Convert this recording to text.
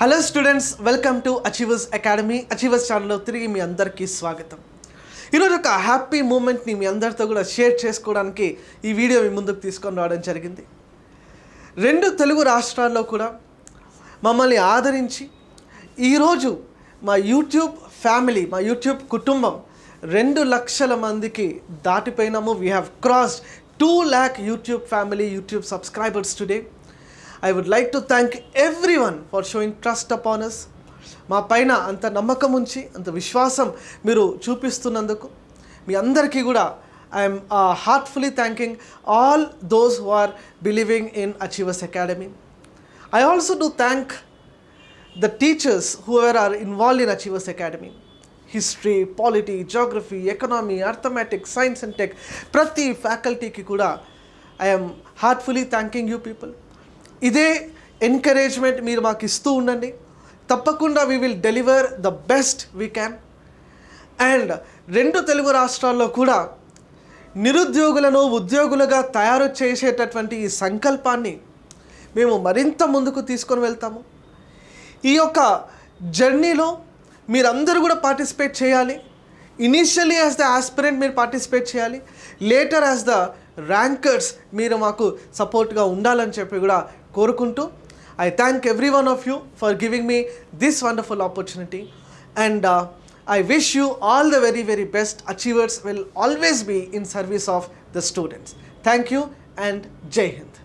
Hello students welcome to Achievers Academy Achievers ఛానల్లో తిరిగి మీ అందరికీ స్వాగతం. ఈరోజు ఒక హ్యాపీ మూమెంట్ని మీ అందరితో కూడా షేర్ చేసుకోవడానికి ఈ వీడియో మీ ముందుకు తీసుకొని రావడం జరిగింది. రెండు తెలుగు రాష్ట్రాల్లో కూడా మమ్మల్ని ఆదరించి ఈరోజు మా యూట్యూబ్ ఫ్యామిలీ మా యూట్యూబ్ కుటుంబం రెండు లక్షల మందికి దాటిపోయినాము. We have crossed two lakh YouTube family YouTube subscribers today I would like to thank everyone for showing trust upon us మా పైన అంత నమ్మకం ఉంచి అంత విశ్వాసం మీరు చూపిస్తున్నందుకు మీ అందరికీ కూడా I'm heartfully thanking all those who are believing in Achievers Academy I also do thank the teachers whoever are involve in Achievers Academy history polity geography economy arithmetics science and tech ప్రతి ఫ్యాకల్టీకి కూడా I'm heartfully thanking you people ఇదే ఎంకరేజ్మెంట్ మీరు మాకు ఇస్తూ ఉండండి. తప్పకుండా we will deliver the best we can and రెండు తెలుగు రాష్ట్రాల్లో కూడా నిరుద్యోగులను ఉద్యోగులుగా తయారు చేసేటటువంటి ఈ సంకల్పాన్ని మేము మరింత ముందుకు తీసుకొని వెళ్తాము. ఈ యొక్క జర్నీలో మీరందరూ కూడా పార్టిసిపేట్ చేయాలి. ఇనీషియలీ యాజ్ ద ఆస్పిరెంట్ మీరు పార్టిసిపేట్ చేయాలి. లేటర్ యాజ్ ద ర్యాంకర్స్ మీరు మాకు సపోర్ట్గా ఉండాలని చెప్పి కూడా కోరుకుంటూ I thank everyone of you for giving me this wonderful opportunity and I wish you all the very very best Achievers will always be in service of the students thank you and Jai Hind